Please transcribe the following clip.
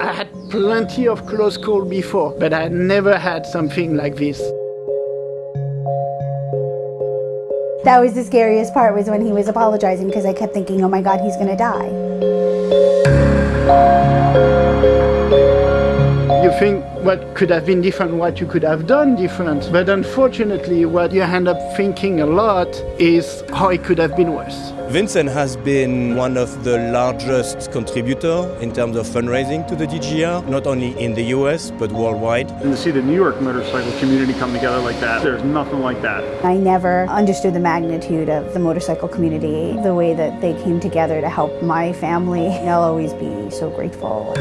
had plenty of close calls before, but I never had something like this. That was the scariest part was when he was apologizing because I kept thinking, oh my God, he's gonna die. You think what could have been different, what you could have done different, but unfortunately what you end up thinking a lot is how it could have been worse. Vincent has been one of the largest contributors in terms of fundraising to the DGR, not only in the US but worldwide. And to see the New York motorcycle community come together like that, there's nothing like that. I never understood the magnitude of the motorcycle community, the way that they came together to help my family. I'll always be so grateful.